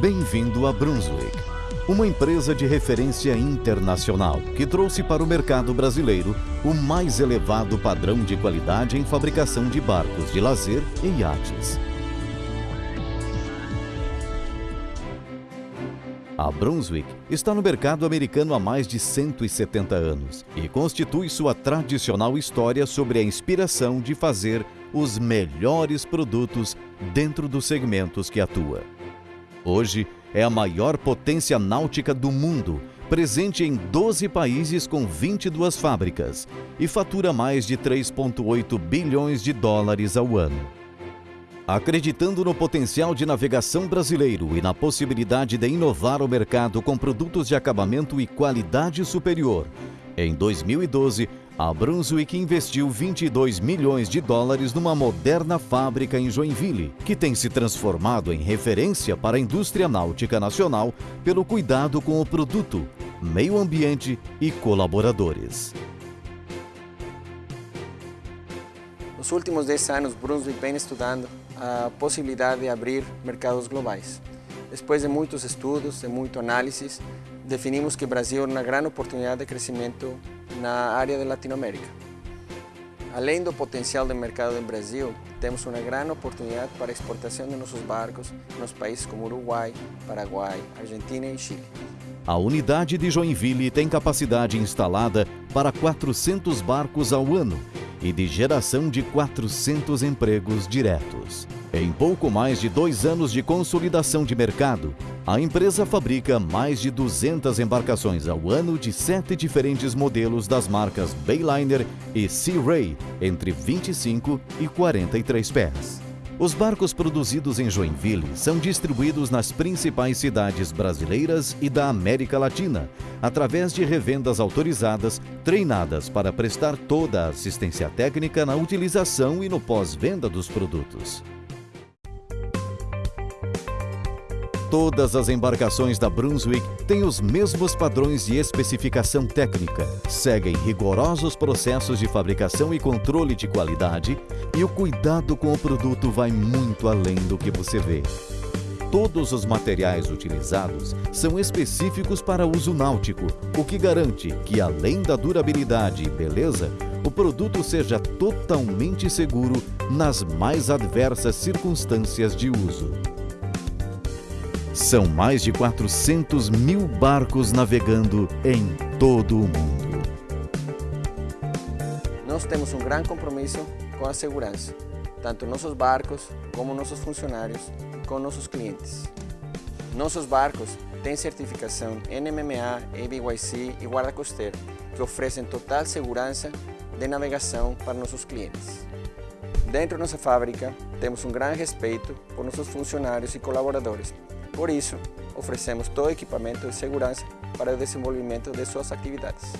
Bem-vindo a Brunswick, uma empresa de referência internacional que trouxe para o mercado brasileiro o mais elevado padrão de qualidade em fabricação de barcos de lazer e iates. A Brunswick está no mercado americano há mais de 170 anos e constitui sua tradicional história sobre a inspiração de fazer os melhores produtos dentro dos segmentos que atua. Hoje é a maior potência náutica do mundo, presente em 12 países com 22 fábricas e fatura mais de 3,8 bilhões de dólares ao ano. Acreditando no potencial de navegação brasileiro e na possibilidade de inovar o mercado com produtos de acabamento e qualidade superior, em 2012, a Brunswick investiu 22 milhões de dólares numa moderna fábrica em Joinville, que tem se transformado em referência para a indústria náutica nacional pelo cuidado com o produto, meio ambiente e colaboradores. Nos últimos 10 anos, Brunswick vem estudando a possibilidade de abrir mercados globais. Depois de muitos estudos, de muito análise, definimos que o Brasil é uma grande oportunidade de crescimento na área de Latinoamérica. Além do potencial do mercado do Brasil, temos uma grande oportunidade para a exportação de nossos barcos nos países como Uruguai, Paraguai, Argentina e Chile. A unidade de Joinville tem capacidade instalada para 400 barcos ao ano e de geração de 400 empregos diretos. Em pouco mais de dois anos de consolidação de mercado, a empresa fabrica mais de 200 embarcações ao ano de sete diferentes modelos das marcas Bayliner e Sea Ray, entre 25 e 43 pés. Os barcos produzidos em Joinville são distribuídos nas principais cidades brasileiras e da América Latina, através de revendas autorizadas, treinadas para prestar toda a assistência técnica na utilização e no pós-venda dos produtos. Todas as embarcações da Brunswick têm os mesmos padrões de especificação técnica, seguem rigorosos processos de fabricação e controle de qualidade e o cuidado com o produto vai muito além do que você vê. Todos os materiais utilizados são específicos para uso náutico, o que garante que, além da durabilidade e beleza, o produto seja totalmente seguro nas mais adversas circunstâncias de uso. São mais de 400 mil barcos navegando em todo o mundo. Nós temos um grande compromisso com a segurança, tanto nossos barcos como nossos funcionários com nossos clientes. Nossos barcos têm certificação NMMA, ABYC e guarda costeiro, que oferecem total segurança de navegação para nossos clientes. Dentro da nossa fábrica, temos um grande respeito por nossos funcionários e colaboradores, por isso, oferecemos todo o equipamento de segurança para o desenvolvimento de suas atividades.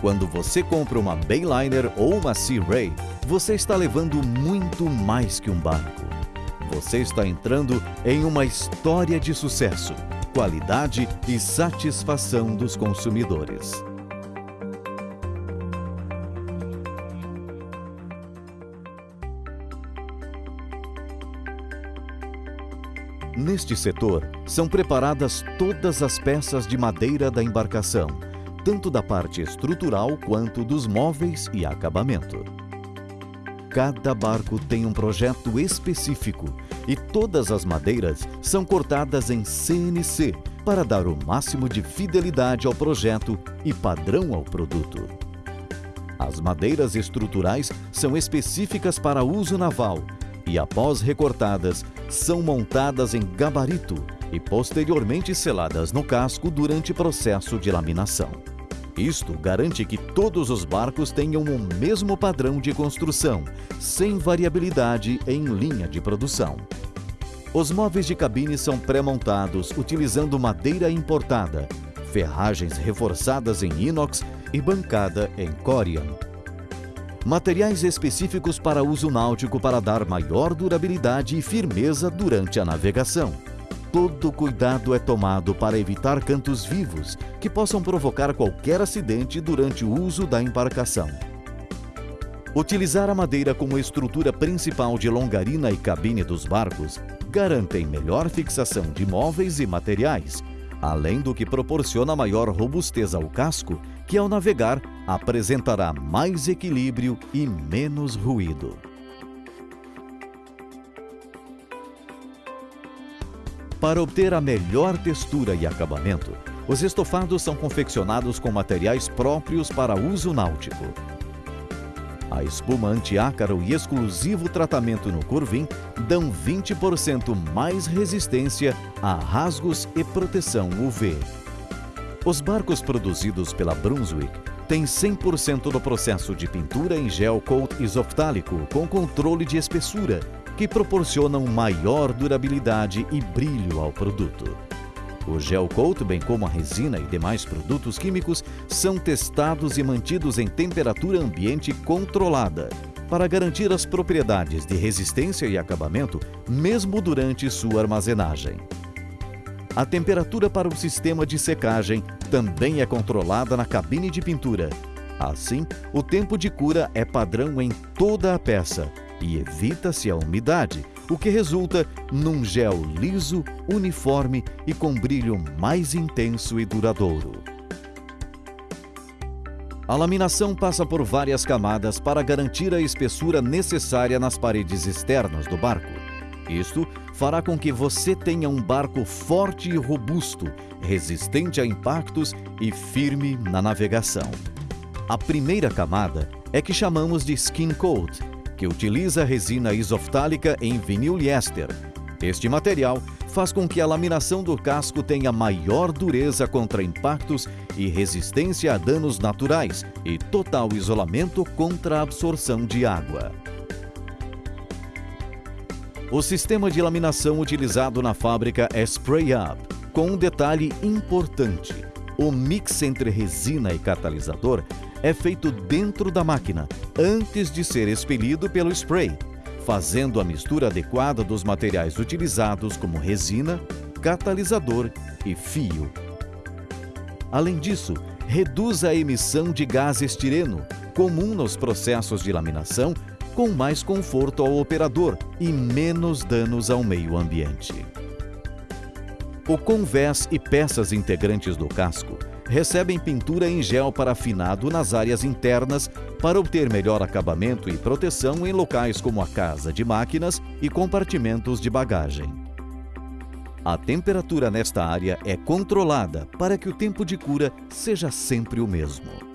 Quando você compra uma Bayliner ou uma Sea Ray, você está levando muito mais que um barco. Você está entrando em uma história de sucesso, qualidade e satisfação dos consumidores. Neste setor, são preparadas todas as peças de madeira da embarcação, tanto da parte estrutural quanto dos móveis e acabamento. Cada barco tem um projeto específico e todas as madeiras são cortadas em CNC para dar o máximo de fidelidade ao projeto e padrão ao produto. As madeiras estruturais são específicas para uso naval e, após recortadas, são montadas em gabarito e posteriormente seladas no casco durante processo de laminação. Isto garante que todos os barcos tenham o mesmo padrão de construção, sem variabilidade em linha de produção. Os móveis de cabine são pré-montados utilizando madeira importada, ferragens reforçadas em inox e bancada em corian materiais específicos para uso náutico para dar maior durabilidade e firmeza durante a navegação. Todo cuidado é tomado para evitar cantos vivos que possam provocar qualquer acidente durante o uso da embarcação. Utilizar a madeira como estrutura principal de longarina e cabine dos barcos garantem melhor fixação de móveis e materiais, além do que proporciona maior robustez ao casco, que ao navegar apresentará mais equilíbrio e menos ruído. Para obter a melhor textura e acabamento, os estofados são confeccionados com materiais próprios para uso náutico. A espuma antiácaro e exclusivo tratamento no Corvim dão 20% mais resistência a rasgos e proteção UV. Os barcos produzidos pela Brunswick têm 100% do processo de pintura em gel coat isoftálico com controle de espessura, que proporcionam maior durabilidade e brilho ao produto. O gel coat, bem como a resina e demais produtos químicos, são testados e mantidos em temperatura ambiente controlada para garantir as propriedades de resistência e acabamento, mesmo durante sua armazenagem. A temperatura para o sistema de secagem também é controlada na cabine de pintura. Assim, o tempo de cura é padrão em toda a peça e evita-se a umidade, o que resulta num gel liso, uniforme e com brilho mais intenso e duradouro. A laminação passa por várias camadas para garantir a espessura necessária nas paredes externas do barco. Isto fará com que você tenha um barco forte e robusto, resistente a impactos e firme na navegação. A primeira camada é que chamamos de skin coat, que utiliza resina isoftálica em vinil-liéster. Este material faz com que a laminação do casco tenha maior dureza contra impactos e resistência a danos naturais e total isolamento contra a absorção de água. O sistema de laminação utilizado na fábrica é Spray Up, com um detalhe importante. O mix entre resina e catalisador é feito dentro da máquina, antes de ser expelido pelo spray, fazendo a mistura adequada dos materiais utilizados como resina, catalisador e fio. Além disso, reduz a emissão de gás estireno, comum nos processos de laminação, com mais conforto ao operador e menos danos ao meio ambiente. O convés e peças integrantes do casco recebem pintura em gel parafinado nas áreas internas para obter melhor acabamento e proteção em locais como a casa de máquinas e compartimentos de bagagem. A temperatura nesta área é controlada para que o tempo de cura seja sempre o mesmo.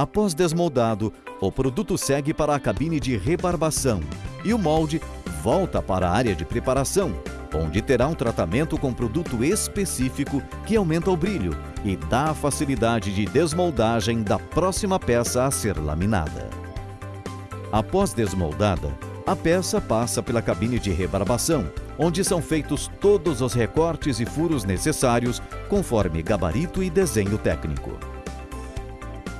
Após desmoldado, o produto segue para a cabine de rebarbação e o molde volta para a área de preparação, onde terá um tratamento com produto específico que aumenta o brilho e dá a facilidade de desmoldagem da próxima peça a ser laminada. Após desmoldada, a peça passa pela cabine de rebarbação, onde são feitos todos os recortes e furos necessários conforme gabarito e desenho técnico.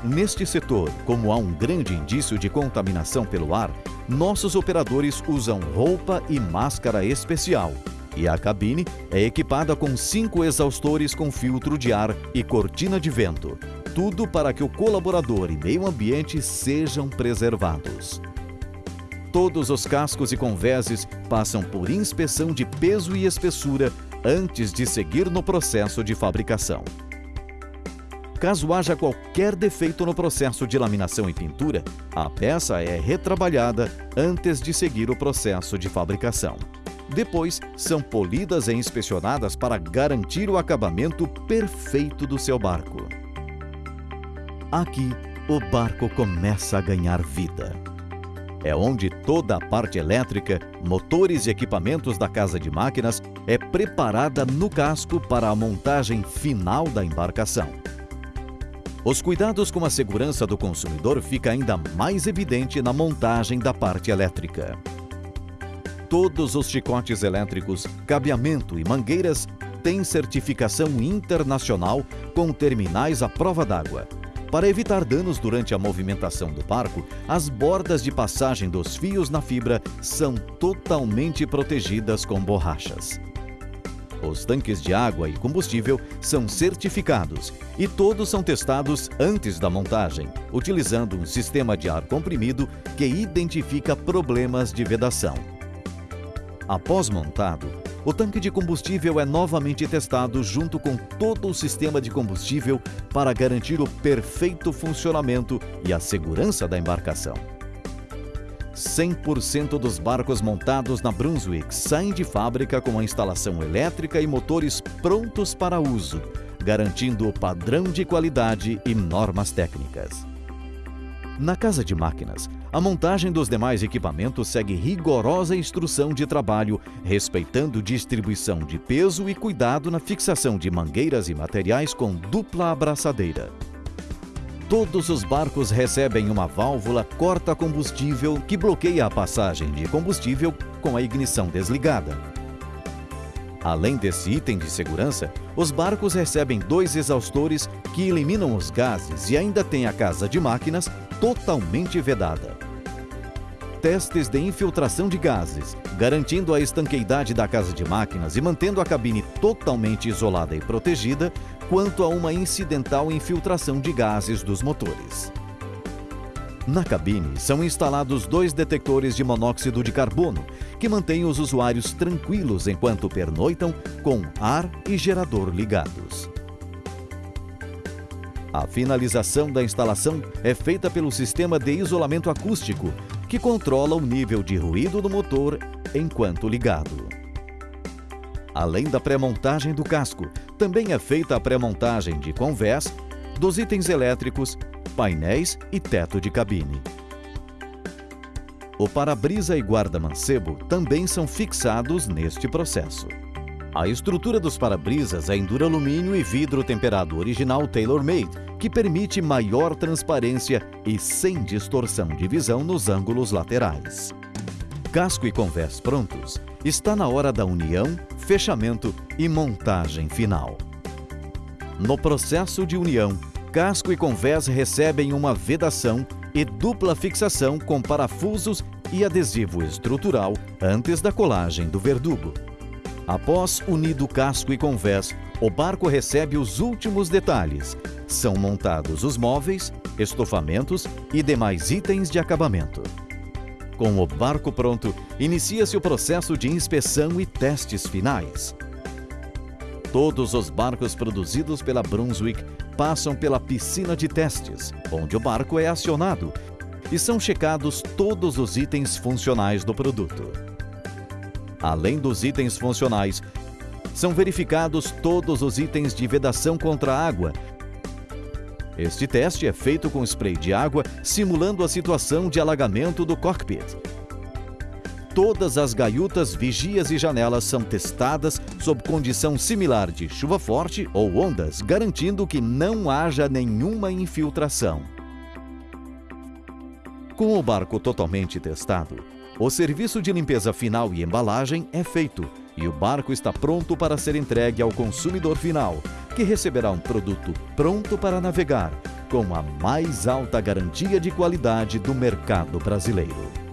Neste setor, como há um grande indício de contaminação pelo ar, nossos operadores usam roupa e máscara especial e a cabine é equipada com cinco exaustores com filtro de ar e cortina de vento. Tudo para que o colaborador e meio ambiente sejam preservados. Todos os cascos e convéses passam por inspeção de peso e espessura antes de seguir no processo de fabricação. Caso haja qualquer defeito no processo de laminação e pintura, a peça é retrabalhada antes de seguir o processo de fabricação. Depois, são polidas e inspecionadas para garantir o acabamento perfeito do seu barco. Aqui, o barco começa a ganhar vida. É onde toda a parte elétrica, motores e equipamentos da casa de máquinas é preparada no casco para a montagem final da embarcação. Os cuidados com a segurança do consumidor fica ainda mais evidente na montagem da parte elétrica todos os chicotes elétricos, cabeamento e mangueiras têm certificação internacional com terminais à prova d'água. Para evitar danos durante a movimentação do barco, as bordas de passagem dos fios na fibra são totalmente protegidas com borrachas. Os tanques de água e combustível são certificados e todos são testados antes da montagem, utilizando um sistema de ar comprimido que identifica problemas de vedação. Após montado, o tanque de combustível é novamente testado junto com todo o sistema de combustível para garantir o perfeito funcionamento e a segurança da embarcação. 100% dos barcos montados na Brunswick saem de fábrica com a instalação elétrica e motores prontos para uso, garantindo o padrão de qualidade e normas técnicas. Na casa de máquinas, a montagem dos demais equipamentos segue rigorosa instrução de trabalho, respeitando distribuição de peso e cuidado na fixação de mangueiras e materiais com dupla abraçadeira. Todos os barcos recebem uma válvula corta-combustível que bloqueia a passagem de combustível com a ignição desligada. Além desse item de segurança, os barcos recebem dois exaustores que eliminam os gases e ainda tem a casa de máquinas totalmente vedada. Testes de infiltração de gases, garantindo a estanqueidade da casa de máquinas e mantendo a cabine totalmente isolada e protegida quanto a uma incidental infiltração de gases dos motores. Na cabine são instalados dois detectores de monóxido de carbono, que mantêm os usuários tranquilos enquanto pernoitam com ar e gerador ligados. A finalização da instalação é feita pelo sistema de isolamento acústico, que controla o nível de ruído do motor enquanto ligado. Além da pré-montagem do casco, também é feita a pré-montagem de convés, dos itens elétricos painéis e teto de cabine. O para-brisa e guarda-mancebo também são fixados neste processo. A estrutura dos para-brisas é em duralumínio e vidro temperado original tailor-made, que permite maior transparência e sem distorção de visão nos ângulos laterais. Casco e convés prontos, está na hora da união, fechamento e montagem final. No processo de união, casco e convés recebem uma vedação e dupla fixação com parafusos e adesivo estrutural antes da colagem do verdugo. Após unido casco e convés, o barco recebe os últimos detalhes. São montados os móveis, estofamentos e demais itens de acabamento. Com o barco pronto, inicia-se o processo de inspeção e testes finais. Todos os barcos produzidos pela Brunswick passam pela piscina de testes, onde o barco é acionado e são checados todos os itens funcionais do produto. Além dos itens funcionais, são verificados todos os itens de vedação contra água. Este teste é feito com spray de água, simulando a situação de alagamento do cockpit todas as gaiutas, vigias e janelas são testadas sob condição similar de chuva forte ou ondas, garantindo que não haja nenhuma infiltração. Com o barco totalmente testado, o serviço de limpeza final e embalagem é feito e o barco está pronto para ser entregue ao consumidor final, que receberá um produto pronto para navegar, com a mais alta garantia de qualidade do mercado brasileiro.